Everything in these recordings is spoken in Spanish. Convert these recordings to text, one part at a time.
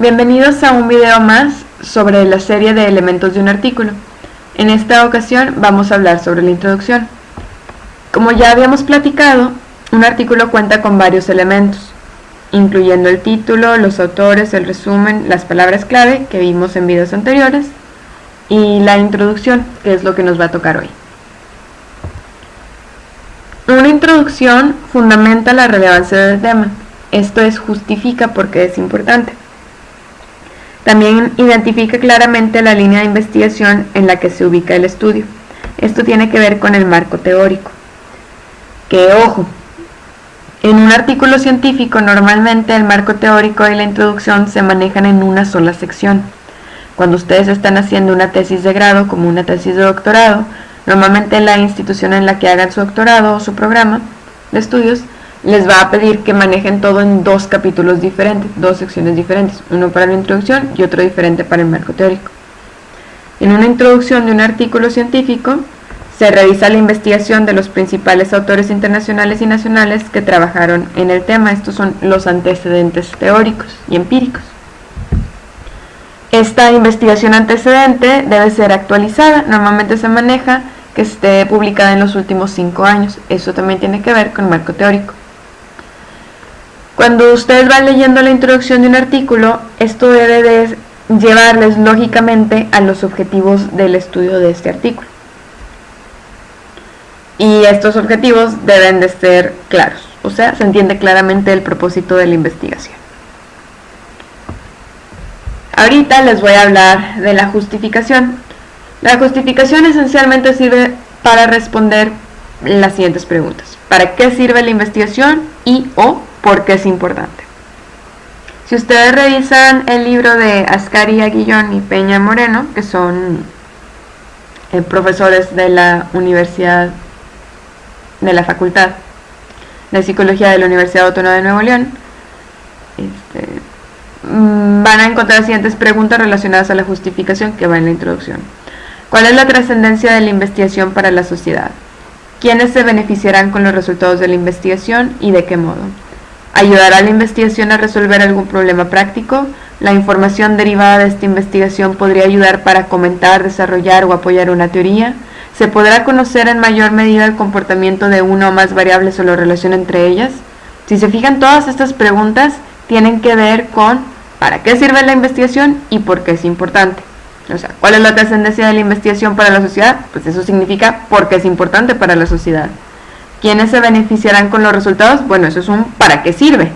Bienvenidos a un video más sobre la serie de elementos de un artículo. En esta ocasión vamos a hablar sobre la introducción. Como ya habíamos platicado, un artículo cuenta con varios elementos, incluyendo el título, los autores, el resumen, las palabras clave que vimos en videos anteriores y la introducción, que es lo que nos va a tocar hoy. Una introducción fundamenta la relevancia del tema, esto es justifica porque es importante. También identifica claramente la línea de investigación en la que se ubica el estudio. Esto tiene que ver con el marco teórico. Que ojo, en un artículo científico normalmente el marco teórico y la introducción se manejan en una sola sección. Cuando ustedes están haciendo una tesis de grado como una tesis de doctorado, normalmente la institución en la que hagan su doctorado o su programa de estudios les va a pedir que manejen todo en dos capítulos diferentes, dos secciones diferentes, uno para la introducción y otro diferente para el marco teórico. En una introducción de un artículo científico, se revisa la investigación de los principales autores internacionales y nacionales que trabajaron en el tema. Estos son los antecedentes teóricos y empíricos. Esta investigación antecedente debe ser actualizada, normalmente se maneja que esté publicada en los últimos cinco años. Eso también tiene que ver con el marco teórico. Cuando ustedes van leyendo la introducción de un artículo, esto debe de llevarles lógicamente a los objetivos del estudio de este artículo. Y estos objetivos deben de ser claros, o sea, se entiende claramente el propósito de la investigación. Ahorita les voy a hablar de la justificación. La justificación esencialmente sirve para responder las siguientes preguntas. ¿Para qué sirve la investigación y o por qué es importante? Si ustedes revisan el libro de Ascari Aguillón y Peña Moreno, que son eh, profesores de la Universidad, de la Facultad de Psicología de la Universidad Autónoma de Nuevo León, este, mm, van a encontrar las siguientes preguntas relacionadas a la justificación que va en la introducción. ¿Cuál es la trascendencia de la investigación para la sociedad? ¿Quiénes se beneficiarán con los resultados de la investigación y de qué modo? ¿Ayudará la investigación a resolver algún problema práctico? La información derivada de esta investigación podría ayudar para comentar, desarrollar o apoyar una teoría. ¿Se podrá conocer en mayor medida el comportamiento de una o más variables o la relación entre ellas? Si se fijan, todas estas preguntas tienen que ver con para qué sirve la investigación y por qué es importante. O sea, ¿cuál es la trascendencia de la investigación para la sociedad? Pues eso significa porque es importante para la sociedad. ¿Quiénes se beneficiarán con los resultados? Bueno, eso es un ¿para qué sirve?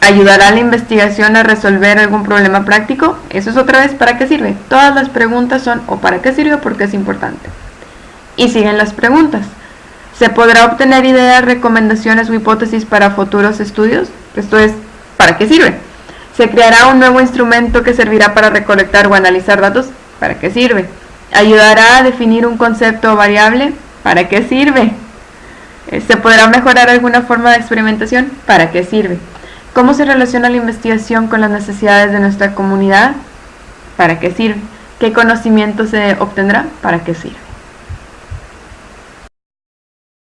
¿Ayudará la investigación a resolver algún problema práctico? Eso es otra vez ¿para qué sirve? Todas las preguntas son o ¿para qué sirve o por qué es importante? Y siguen las preguntas. ¿Se podrá obtener ideas, recomendaciones o hipótesis para futuros estudios? Esto es ¿para qué sirve? Se creará un nuevo instrumento que servirá para recolectar o analizar datos. ¿Para qué sirve? Ayudará a definir un concepto variable. ¿Para qué sirve? Eh, ¿Se podrá mejorar alguna forma de experimentación? ¿Para qué sirve? ¿Cómo se relaciona la investigación con las necesidades de nuestra comunidad? ¿Para qué sirve? ¿Qué conocimiento se obtendrá? ¿Para qué sirve?